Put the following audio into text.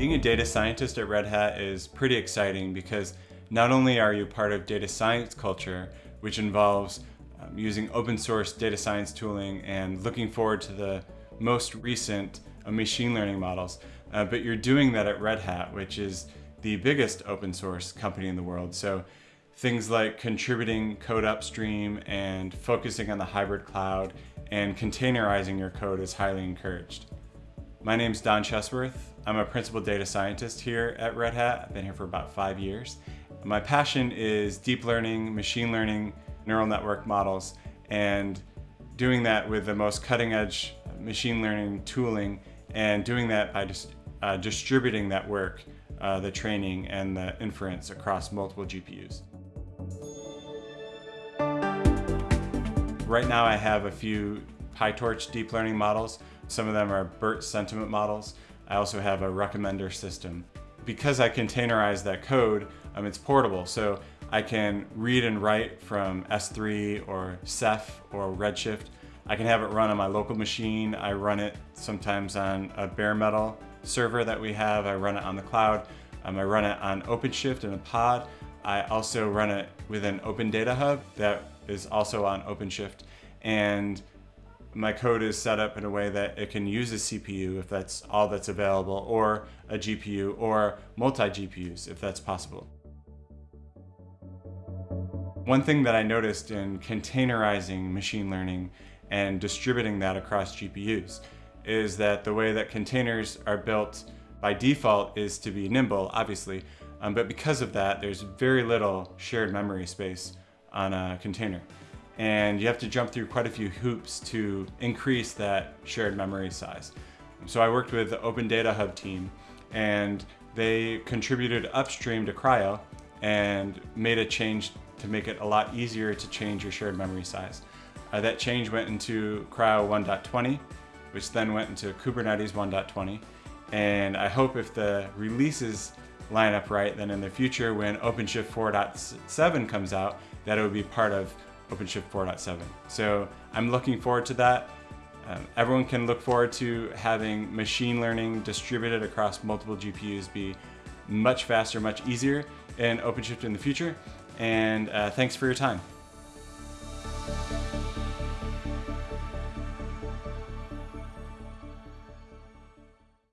Being a data scientist at Red Hat is pretty exciting because not only are you part of data science culture, which involves um, using open source data science tooling and looking forward to the most recent uh, machine learning models, uh, but you're doing that at Red Hat, which is the biggest open source company in the world. So things like contributing code upstream and focusing on the hybrid cloud and containerizing your code is highly encouraged. My name is Don Chesworth. I'm a principal data scientist here at Red Hat. I've been here for about five years. My passion is deep learning, machine learning, neural network models, and doing that with the most cutting edge machine learning tooling and doing that by just uh, distributing that work, uh, the training and the inference across multiple GPUs. Right now I have a few PyTorch deep learning models some of them are BERT sentiment models. I also have a recommender system. Because I containerize that code, um, it's portable. So I can read and write from S3 or Ceph or Redshift. I can have it run on my local machine. I run it sometimes on a bare metal server that we have. I run it on the cloud. Um, I run it on OpenShift in a pod. I also run it with an Open Data Hub that is also on OpenShift. And my code is set up in a way that it can use a CPU if that's all that's available, or a GPU, or multi-GPUs if that's possible. One thing that I noticed in containerizing machine learning and distributing that across GPUs is that the way that containers are built by default is to be nimble, obviously, um, but because of that, there's very little shared memory space on a container and you have to jump through quite a few hoops to increase that shared memory size. So I worked with the Open Data Hub team and they contributed upstream to CRI-O and made a change to make it a lot easier to change your shared memory size. Uh, that change went into CRI-O 1.20, which then went into Kubernetes 1.20. And I hope if the releases line up right, then in the future when OpenShift 4.7 comes out, that it would be part of OpenShift 4.7. So I'm looking forward to that. Um, everyone can look forward to having machine learning distributed across multiple GPUs be much faster, much easier in OpenShift in the future. And uh, thanks for your time.